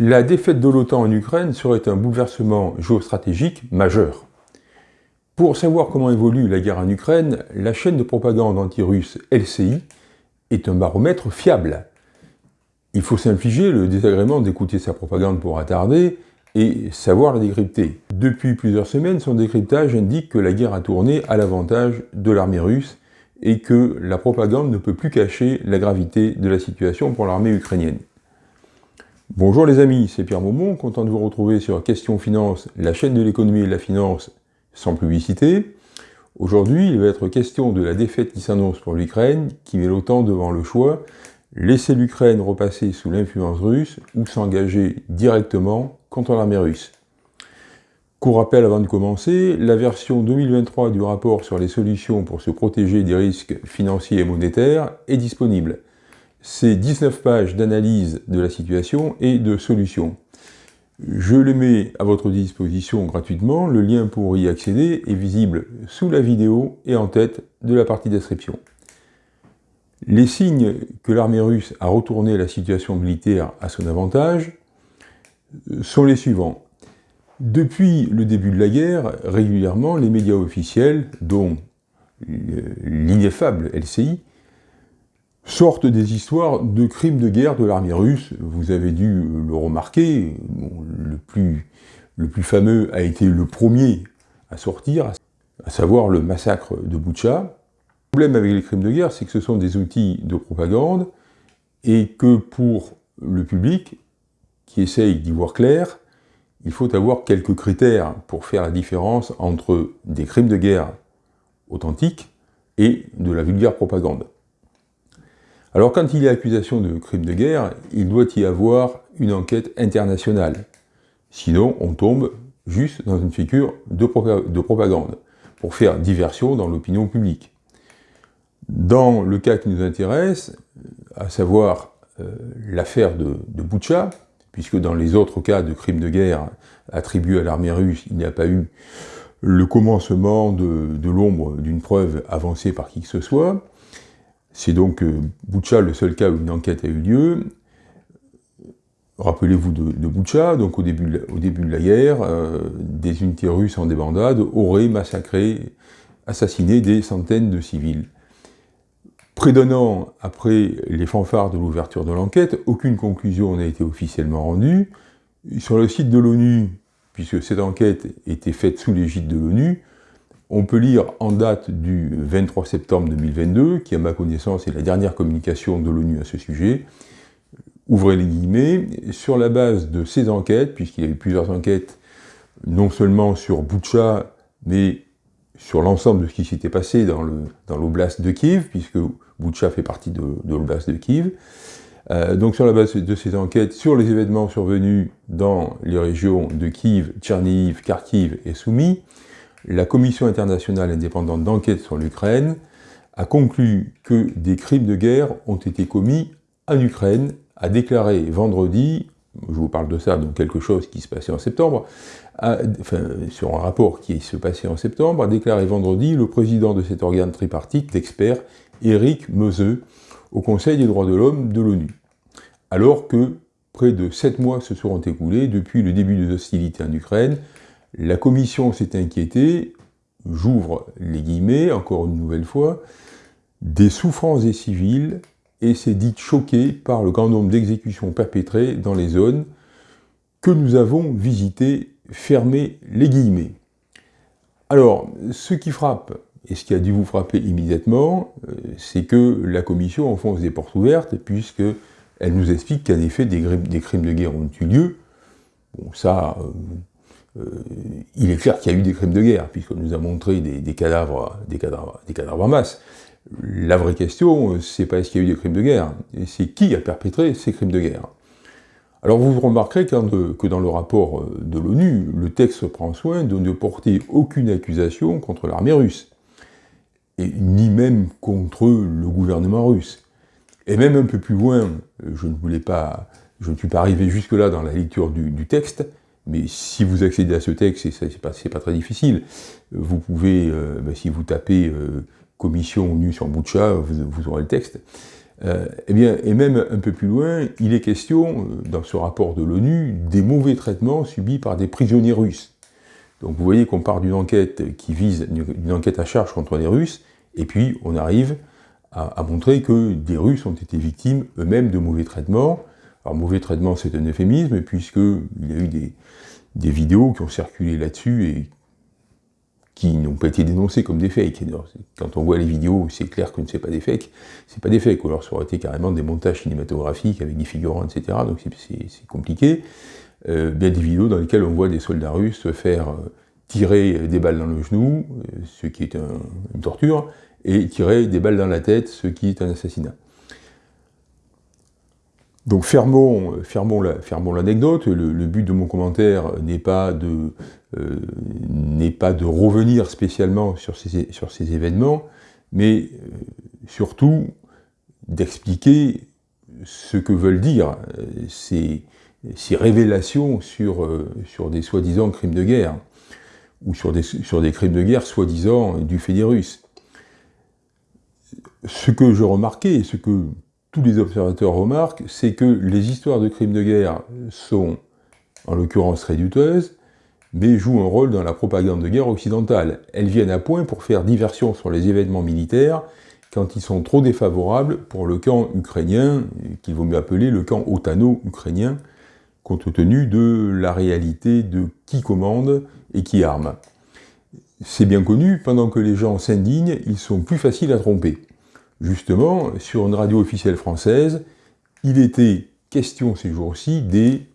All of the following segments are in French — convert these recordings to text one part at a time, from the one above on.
La défaite de l'OTAN en Ukraine serait un bouleversement géostratégique majeur. Pour savoir comment évolue la guerre en Ukraine, la chaîne de propagande anti-russe LCI est un baromètre fiable. Il faut s'infliger le désagrément d'écouter sa propagande pour attarder et savoir la décrypter. Depuis plusieurs semaines, son décryptage indique que la guerre a tourné à l'avantage de l'armée russe et que la propagande ne peut plus cacher la gravité de la situation pour l'armée ukrainienne. Bonjour les amis, c'est Pierre Maumont, content de vous retrouver sur Question Finance, la chaîne de l'économie et de la finance sans publicité. Aujourd'hui, il va être question de la défaite qui s'annonce pour l'Ukraine, qui met l'OTAN devant le choix, laisser l'Ukraine repasser sous l'influence russe ou s'engager directement contre l'armée russe. Court rappel avant de commencer, la version 2023 du rapport sur les solutions pour se protéger des risques financiers et monétaires est disponible c'est 19 pages d'analyse de la situation et de solutions. Je les mets à votre disposition gratuitement, le lien pour y accéder est visible sous la vidéo et en tête de la partie description. Les signes que l'armée russe a retourné la situation militaire à son avantage sont les suivants. Depuis le début de la guerre, régulièrement, les médias officiels, dont l'ineffable LCI, sortent des histoires de crimes de guerre de l'armée russe. Vous avez dû le remarquer, le, plus, fameux a été le premier à sortir, à savoir le massacre de Boucha. Le problème avec les crimes de guerre, c'est que ce sont des outils de propagande et que pour le public qui essaye d'y voir clair, il faut avoir quelques critères pour faire la différence entre des crimes de guerre authentiques et de la vulgaire propagande. Alors quand il y a accusation de crime de guerre, il doit y avoir une enquête internationale. Sinon, on tombe juste dans une figure de, propagande, pour faire diversion dans l'opinion publique. Dans le cas qui nous intéresse, à savoir euh, l'affaire de, de Boucha, puisque dans les autres cas de crimes de guerre attribués à l'armée russe, il n'y a pas eu le commencement de l'ombre d'une preuve avancée par qui que ce soit, c'est donc euh, Boucha le seul cas où une enquête a eu lieu. Rappelez-vous de, de donc au début, de la guerre, euh, des unités russes en débandade auraient massacré, assassiné des centaines de civils. An après les fanfares de l'ouverture de l'enquête, aucune conclusion n'a été officiellement rendue. Sur le site de l'ONU, puisque cette enquête était faite sous l'égide de l'ONU, on peut lire en date du 23 septembre 2022, qui à ma connaissance est la dernière communication de l'ONU à ce sujet, ouvrez les guillemets, sur la base de ces enquêtes, puisqu'il y a eu plusieurs enquêtes, non seulement sur Boucha, mais sur l'ensemble de ce qui s'était passé dans l'oblast de Kiev, puisque Boucha fait partie de, l'oblast de Kiev, euh, donc sur la base de ces enquêtes, sur les événements survenus dans les régions de Kiev, Tcherniv, Kharkiv et Soumy, la Commission internationale indépendante d'enquête sur l'Ukraine a conclu que des crimes de guerre ont été commis en Ukraine, a déclaré vendredi, je vous parle de ça, donc quelque chose qui se passait en septembre, sur un rapport qui se passait en septembre, a déclaré vendredi le président de cet organe tripartite d'experts, Eric Meuseux, au Conseil des droits de l'homme de l'ONU. Alors que près de sept mois se seront écoulés depuis le début des hostilités en Ukraine, la commission s'est inquiétée, j'ouvre les guillemets, encore une nouvelle fois, des souffrances des civils et s'est dite choquée par le grand nombre d'exécutions perpétrées dans les zones que nous avons visitées, fermez les guillemets. Alors, ce qui frappe, et ce qui a dû vous frapper immédiatement, euh, c'est que la commission enfonce des portes ouvertes, puisqu'elle nous explique qu'en effet, des, crimes de guerre ont eu lieu. Bon, ça, euh, il est clair qu'il y a eu des crimes de guerre, puisqu'on nous a montré des, cadavres, des, cadavres, des cadavres en masse. La vraie question, c'est pas est-ce qu'il y a eu des crimes de guerre, c'est qui a perpétré ces crimes de guerre. Alors vous remarquerez que dans le rapport euh, de l'ONU, le texte prend soin de ne porter aucune accusation contre l'armée russe, ni même contre le gouvernement russe. Et même un peu plus loin, je ne voulais pas, je ne suis pas arrivé jusque-là dans la lecture du texte, mais si vous accédez à ce texte, et c'est pas, pas très difficile, vous pouvez, euh, ben, si vous tapez euh, commission nue sur vous, aurez le texte. eh bien, et même un peu plus loin, il est question, dans ce rapport de l'ONU, des mauvais traitements subis par des prisonniers russes. Donc vous voyez qu'on part d'une enquête qui vise, une enquête à charge contre les Russes, et puis on arrive à, montrer que des Russes ont été victimes eux-mêmes de mauvais traitements. Alors mauvais traitement c'est un euphémisme, puisqu'il y a eu des, vidéos qui ont circulé là-dessus et qui n'ont pas été dénoncées comme des fakes. Quand on voit les vidéos, c'est clair que ce n'est pas des fakes, c'est pas des fakes, ou alors ça aurait été carrément des montages cinématographiques avec des figurants, etc., donc c'est compliqué. Euh, bien des vidéos dans lesquelles on voit des soldats russes se faire euh, tirer des balles dans le genou, euh, ce qui est une torture, et tirer des balles dans la tête, ce qui est un assassinat. Donc fermons, l'anecdote, le, but de mon commentaire n'est pas, de, pas de revenir spécialement sur ces, sur ces événements, mais surtout d'expliquer ce que veulent dire ces, ces révélations sur, euh, sur des soi-disant crimes de guerre, ou sur des, sur des crimes de guerre soi-disant du fait des Russes. Ce que je remarquais, ce que tous les observateurs remarquent, c'est que les histoires de crimes de guerre sont, en l'occurrence, très douteuses, mais jouent un rôle dans la propagande de guerre occidentale. Elles viennent à point pour faire diversion sur les événements militaires quand ils sont trop défavorables pour le camp ukrainien, qu'il vaut mieux appeler le camp otano-ukrainien, compte tenu de la réalité de qui commande et qui arme. C'est bien connu, pendant que les gens s'indignent, ils sont plus faciles à tromper. Justement, sur une radio officielle française, il était question ces jours-ci des,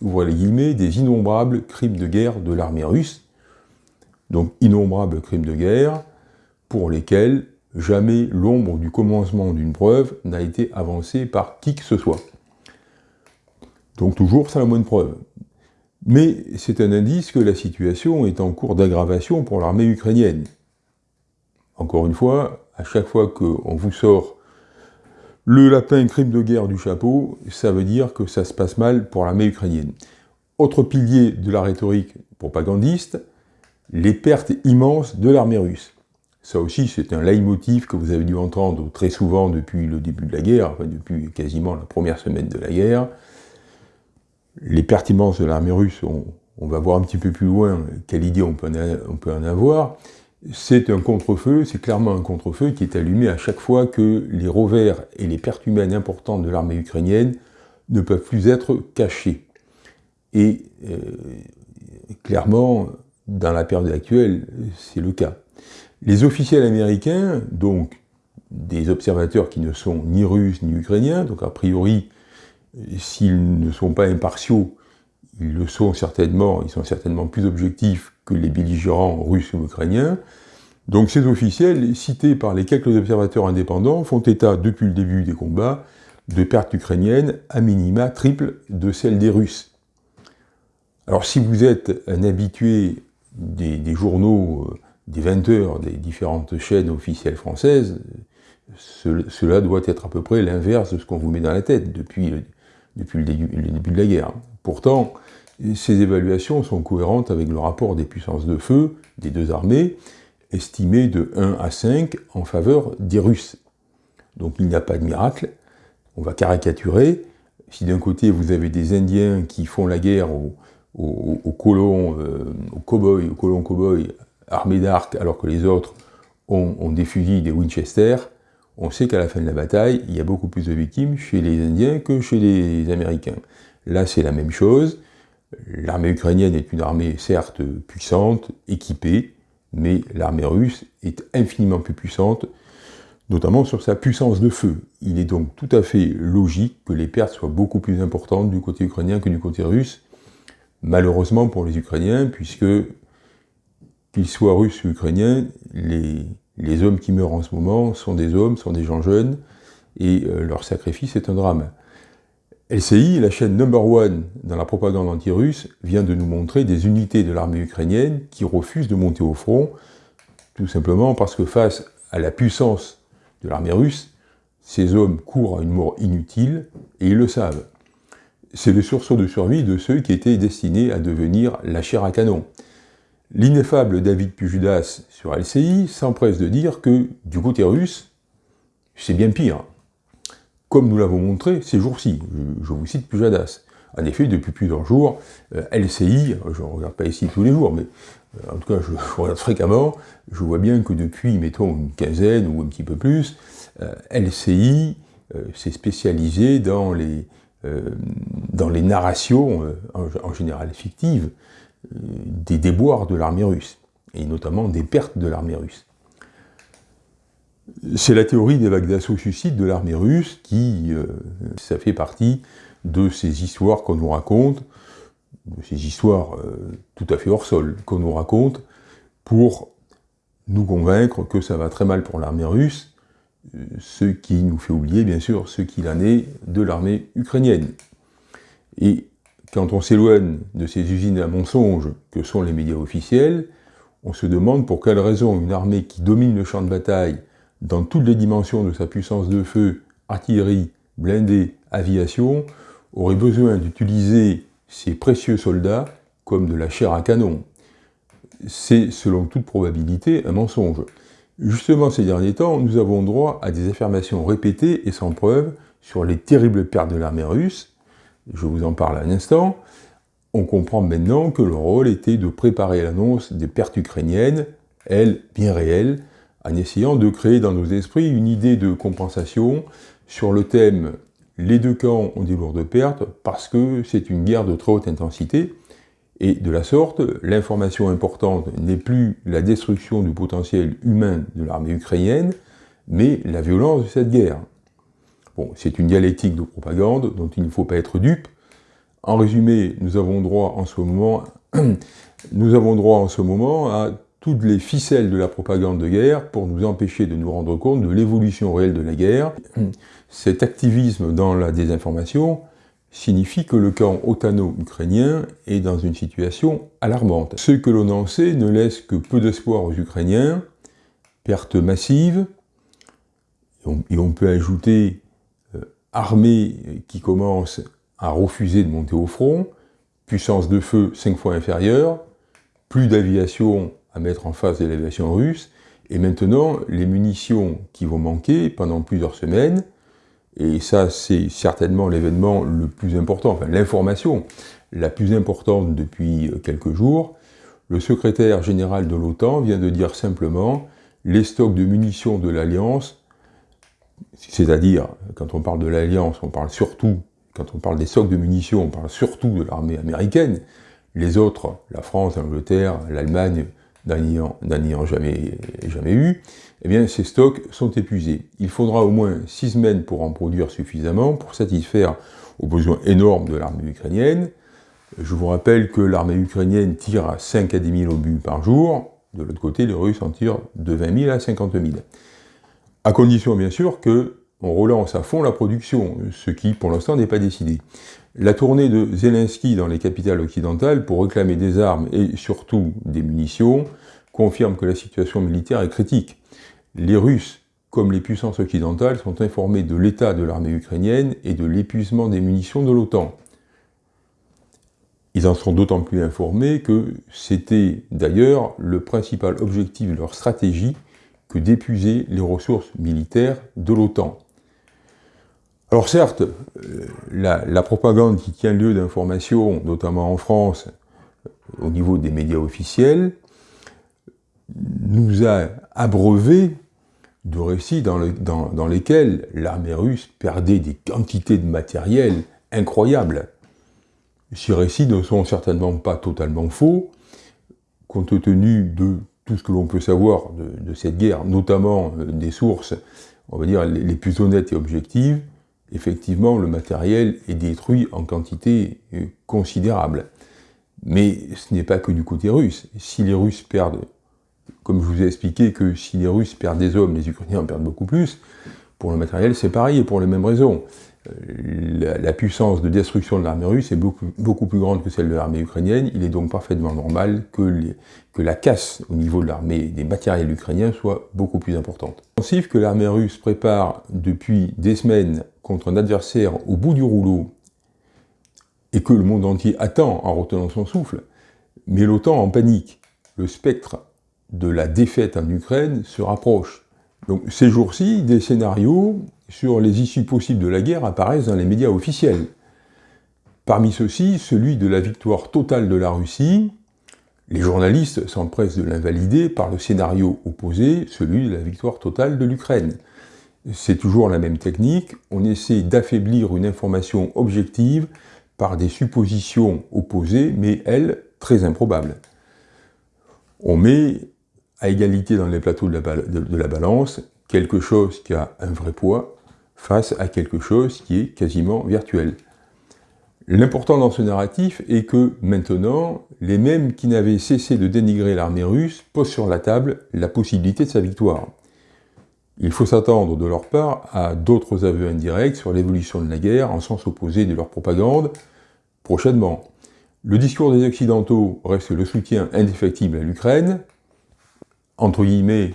les guillemets, des innombrables crimes de guerre de l'armée russe, donc innombrables crimes de guerre pour lesquels jamais l'ombre du commencement d'une preuve n'a été avancée par qui que ce soit. Donc toujours sans la moindre preuve. Mais c'est un indice que la situation est en cours d'aggravation pour l'armée ukrainienne. Encore une fois, à chaque fois qu'on vous sort le lapin crime de guerre du chapeau, ça veut dire que ça se passe mal pour l'armée ukrainienne. Autre pilier de la rhétorique propagandiste, les pertes immenses de l'armée russe. Ça aussi, c'est un leitmotiv que vous avez dû entendre très souvent depuis le début de la guerre, depuis quasiment la première semaine de la guerre les pertinences de l'armée russe, on, va voir un petit peu plus loin quelle idée on peut en, avoir, c'est un contre-feu, c'est clairement un contre-feu qui est allumé à chaque fois que les revers et les pertes humaines importantes de l'armée ukrainienne ne peuvent plus être cachés. Et euh, clairement, dans la période actuelle, c'est le cas. Les officiels américains, donc des observateurs qui ne sont ni russes ni ukrainiens, donc a priori s'ils ne sont pas impartiaux, ils le sont certainement, ils sont certainement plus objectifs que les belligérants russes ou ukrainiens. Donc ces officiels, cités par les quelques observateurs indépendants, font état, depuis le début des combats, de pertes ukrainiennes à minima triple de celles des Russes. Alors si vous êtes un habitué des, journaux, euh, des 20 heures des différentes chaînes officielles françaises, cela doit être à peu près l'inverse de ce qu'on vous met dans la tête depuis depuis le début, de la guerre. Pourtant, ces évaluations sont cohérentes avec le rapport des puissances de feu des deux armées, estimé de 1 à 5 en faveur des Russes. Donc il n'y a pas de miracle, on va caricaturer. Si d'un côté vous avez des Indiens qui font la guerre aux, colons, euh, aux cow-boys, aux colons cow-boys armés d'arcs, alors que les autres ont, ont des fusils, des Winchester, on sait qu'à la fin de la bataille, il y a beaucoup plus de victimes chez les Indiens que chez les Américains. Là, c'est la même chose. L'armée ukrainienne est une armée, certes, puissante, équipée, mais l'armée russe est infiniment plus puissante, notamment sur sa puissance de feu. Il est donc tout à fait logique que les pertes soient beaucoup plus importantes du côté ukrainien que du côté russe, malheureusement pour les Ukrainiens, puisque, qu'ils soient russes ou ukrainiens, les, hommes qui meurent en ce moment sont des hommes, sont des gens jeunes, et euh, leur sacrifice est un drame. LCI, la chaîne number one dans la propagande anti-russe, vient de nous montrer des unités de l'armée ukrainienne qui refusent de monter au front, tout simplement parce que face à la puissance de l'armée russe, ces hommes courent à une mort inutile, et ils le savent. C'est le sursaut de survie de ceux qui étaient destinés à devenir la chair à canon. L'ineffable David Pujudas sur LCI s'empresse de dire que, du côté russe, c'est bien pire. Comme nous l'avons montré ces jours-ci. Je, vous cite Pujadas. En effet, depuis plusieurs jours, euh, LCI, je ne regarde pas ici tous les jours, mais euh, en tout cas, je, regarde fréquemment, je vois bien que depuis, mettons, une quinzaine ou un petit peu plus, euh, LCI s'est spécialisé dans les, dans les narrations, en, général fictives, des déboires de l'armée russe, et notamment des pertes de l'armée russe. C'est la théorie des vagues d'assaut suicide de l'armée russe qui, ça fait partie de ces histoires qu'on nous raconte, de ces histoires euh, tout à fait hors sol qu'on nous raconte, pour nous convaincre que ça va très mal pour l'armée russe, euh, ce qui nous fait oublier, bien sûr, ce qu'il en est de l'armée ukrainienne. Et quand on s'éloigne de ces usines à mensonges que sont les médias officiels, on se demande pour quelle raison une armée qui domine le champ de bataille dans toutes les dimensions de sa puissance de feu, artillerie, blindée, aviation, aurait besoin d'utiliser ces précieux soldats comme de la chair à canon. C'est, selon toute probabilité, un mensonge. Justement, ces derniers temps, nous avons droit à des affirmations répétées et sans preuve sur les terribles pertes de l'armée russe. Je vous en parle un instant. On comprend maintenant que le rôle était de préparer l'annonce des pertes ukrainiennes, elles bien réelles, en essayant de créer dans nos esprits une idée de compensation sur le thème les deux camps ont des lourdes pertes parce que c'est une guerre de trop haute intensité, et de la sorte, l'information importante n'est plus la destruction du potentiel humain de l'armée ukrainienne, mais la violence de cette guerre. Bon, c'est une dialectique de propagande dont il ne faut pas être dupe. En résumé, nous avons droit en ce moment, nous avons droit en ce moment à toutes les ficelles de la propagande de guerre pour nous empêcher de nous rendre compte de l'évolution réelle de la guerre. Cet activisme dans la désinformation signifie que le camp otano-ukrainien est dans une situation alarmante. Ce que l'on en sait ne laisse que peu d'espoir aux Ukrainiens, pertes massives, et on, peut ajouter euh, armée qui commence à refuser de monter au front, puissance de feu cinq fois inférieure, plus d'aviation à mettre en face de l'aviation russe, et maintenant les munitions qui vont manquer pendant plusieurs semaines, et ça c'est certainement l'événement le plus important, enfin l'information la plus importante depuis quelques jours, le secrétaire général de l'OTAN vient de dire simplement les stocks de munitions de l'Alliance, c'est-à-dire, quand on parle de l'Alliance, on parle surtout, quand on parle des stocks de munitions, on parle surtout de l'armée américaine, les autres, la France, l'Angleterre, l'Allemagne, n'en ayant jamais, jamais eu, eh ces stocks sont épuisés. Il faudra au moins six semaines pour en produire suffisamment pour satisfaire aux besoins énormes de l'armée ukrainienne. Je vous rappelle que l'armée ukrainienne tire à 5 à 10 000 obus par jour, de l'autre côté les Russes en tirent de 20 000 à 50 000. À condition bien sûr que on relance à fond la production, ce qui pour l'instant n'est pas décidé. La tournée de Zelensky dans les capitales occidentales pour réclamer des armes et surtout des munitions confirme que la situation militaire est critique. Les Russes, comme les puissances occidentales, sont informés de l'état de l'armée ukrainienne et de l'épuisement des munitions de l'OTAN. Ils en sont d'autant plus informés que c'était d'ailleurs le principal objectif de leur stratégie que d'épuiser les ressources militaires de l'OTAN. Alors certes, euh, la, propagande qui tient lieu d'information, notamment en France, au niveau des médias officiels, nous a abreuvé de récits dans, dans lesquels l'armée russe perdait des quantités de matériel incroyables. Ces récits ne sont certainement pas totalement faux, compte tenu de tout ce que l'on peut savoir de, cette guerre, notamment euh, des sources, on va dire, les plus honnêtes et objectives, effectivement, le matériel est détruit en quantité euh, considérable. Mais ce n'est pas que du côté russe. Si les Russes perdent, comme je vous ai expliqué que si les Russes perdent des hommes, les Ukrainiens en perdent beaucoup plus, pour le matériel c'est pareil et pour les mêmes raisons. Euh, la, puissance de destruction de l'armée russe est beaucoup, plus grande que celle de l'armée ukrainienne, il est donc parfaitement normal que, que la casse au niveau de l'armée des matériels ukrainiens soit beaucoup plus importante. L'offensive que l'armée russe prépare depuis des semaines contre un adversaire au bout du rouleau et que le monde entier attend en retenant son souffle, mais l'OTAN en panique. Le spectre de la défaite en Ukraine se rapproche. Donc ces jours-ci, des scénarios sur les issues possibles de la guerre apparaissent dans les médias officiels. Parmi ceux-ci, celui de la victoire totale de la Russie. Les journalistes s'empressent de l'invalider par le scénario opposé, celui de la victoire totale de l'Ukraine. C'est toujours la même technique, on essaie d'affaiblir une information objective par des suppositions opposées, mais elles, très improbables. On met à égalité dans les plateaux de la, balance quelque chose qui a un vrai poids face à quelque chose qui est quasiment virtuel. L'important dans ce narratif est que, maintenant, les mêmes qui n'avaient cessé de dénigrer l'armée russe posent sur la table la possibilité de sa victoire. Il faut s'attendre de leur part à d'autres aveux indirects sur l'évolution de la guerre en sens opposé de leur propagande prochainement. Le discours des Occidentaux reste le soutien indéfectible à l'Ukraine, entre guillemets,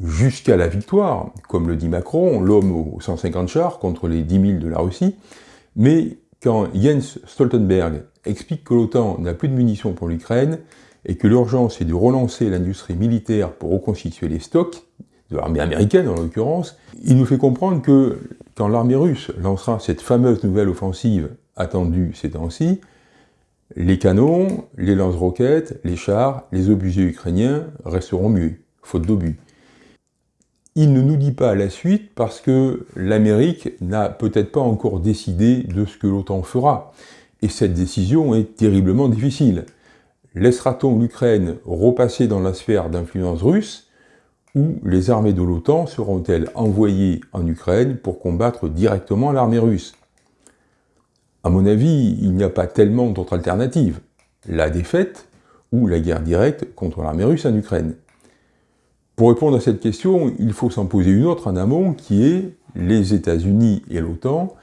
jusqu'à la victoire, comme le dit Macron, l'homme aux 150 chars contre les 10 000 de la Russie, mais quand Jens Stoltenberg explique que l'OTAN n'a plus de munitions pour l'Ukraine et que l'urgence est de relancer l'industrie militaire pour reconstituer les stocks, de l'armée américaine en l'occurrence, il nous fait comprendre que quand l'armée russe lancera cette fameuse nouvelle offensive attendue ces temps-ci, les canons, les lance-roquettes, les chars, les obusiers ukrainiens resteront muets, faute d'obus. Il ne nous dit pas la suite parce que l'Amérique n'a peut-être pas encore décidé de ce que l'OTAN fera. Et cette décision est terriblement difficile. Laissera-t-on l'Ukraine repasser dans la sphère d'influence russe ou les armées de l'OTAN seront-elles envoyées en Ukraine pour combattre directement l'armée russe? À mon avis, il n'y a pas tellement d'autres alternatives. La défaite ou la guerre directe contre l'armée russe en Ukraine. Pour répondre à cette question, il faut s'en poser une autre en amont, qui est les États-Unis et l'OTAN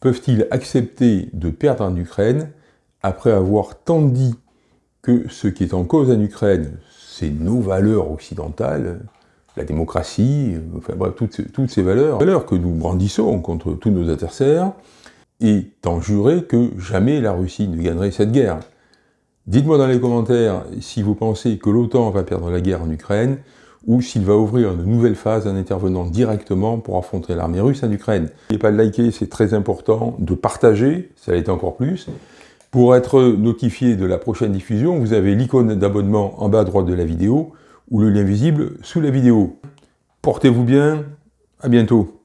peuvent-ils accepter de perdre en Ukraine après avoir tant dit que ce qui est en cause en Ukraine, c'est nos valeurs occidentales, la démocratie, enfin bref, toutes, ces valeurs, valeurs que nous brandissons contre tous nos adversaires, et en jurer que jamais la Russie ne gagnerait cette guerre. Dites-moi dans les commentaires si vous pensez que l'OTAN va perdre la guerre en Ukraine, ou s'il va ouvrir une nouvelle phase en intervenant directement pour affronter l'armée russe en Ukraine. N'oubliez pas de liker, c'est très important, de partager, ça l'est encore plus. Pour être notifié de la prochaine diffusion, vous avez l'icône d'abonnement en bas à droite de la vidéo, ou le lien visible sous la vidéo. Portez-vous bien, à bientôt.